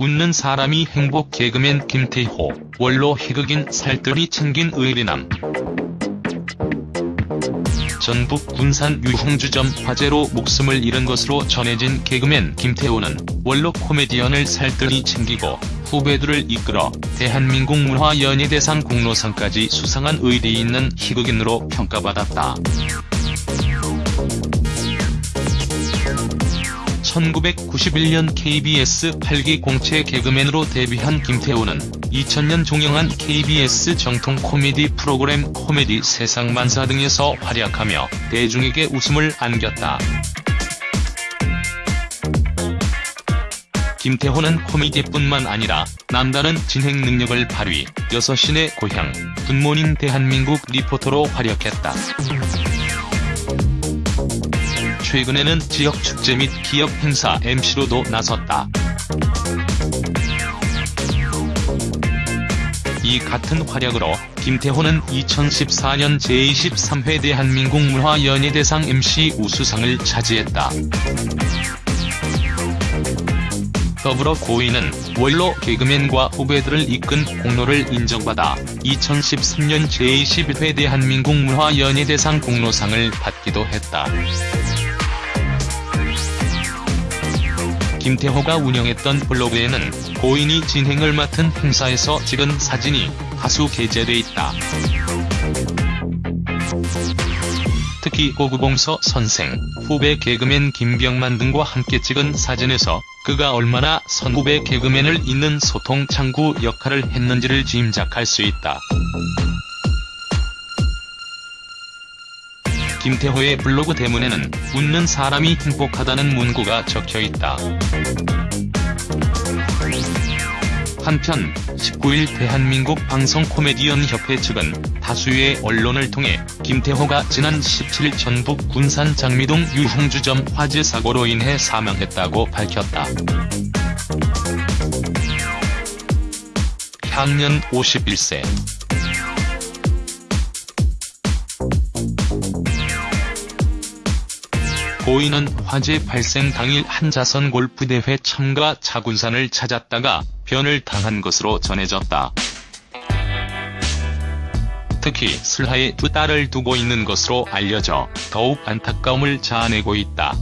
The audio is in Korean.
웃는 사람이 행복 개그맨 김태호, 원로 희극인 살뜰히 챙긴 의리남. 전북 군산 유흥주점 화재로 목숨을 잃은 것으로 전해진 개그맨 김태호는 원로 코미디언을 살뜰히 챙기고 후배들을 이끌어 대한민국 문화연예대상 공로상까지 수상한 의리 있는 희극인으로 평가받았다. 1991년 KBS 8기 공채 개그맨으로 데뷔한 김태호는 2000년 종영한 KBS 정통 코미디 프로그램 코미디 세상만사 등에서 활약하며 대중에게 웃음을 안겼다. 김태호는 코미디뿐만 아니라 남다른 진행 능력을 발휘, 6시내 고향, 굿모닝 대한민국 리포터로 활약했다. 최근에는 지역 축제 및 기업 행사 MC로도 나섰다. 이 같은 활약으로 김태호는 2014년 제23회 대한민국 문화연예대상 MC 우수상을 차지했다. 더불어 고인은 원로 개그맨과 후배들을 이끈 공로를 인정받아 2013년 제21회 대한민국 문화연예대상 공로상을 받기도 했다. 김태호가 운영했던 블로그에는 고인이 진행을 맡은 행사에서 찍은 사진이 다수 게재돼 있다. 특히 고구봉서 선생, 후배 개그맨 김병만 등과 함께 찍은 사진에서 그가 얼마나 선후배 개그맨을 잇는 소통 창구 역할을 했는지를 짐작할 수 있다. 김태호의 블로그 대문에는 웃는 사람이 행복하다는 문구가 적혀있다. 한편 19일 대한민국 방송 코미디언 협회 측은 다수의 언론을 통해 김태호가 지난 17일 전북 군산 장미동 유흥주점 화재 사고로 인해 사망했다고 밝혔다. 향년 51세 고인은 화재 발생 당일 한자선 골프대회 참가 차군산을 찾았다가 변을 당한 것으로 전해졌다. 특히 슬하에 두 딸을 두고 있는 것으로 알려져 더욱 안타까움을 자아내고 있다.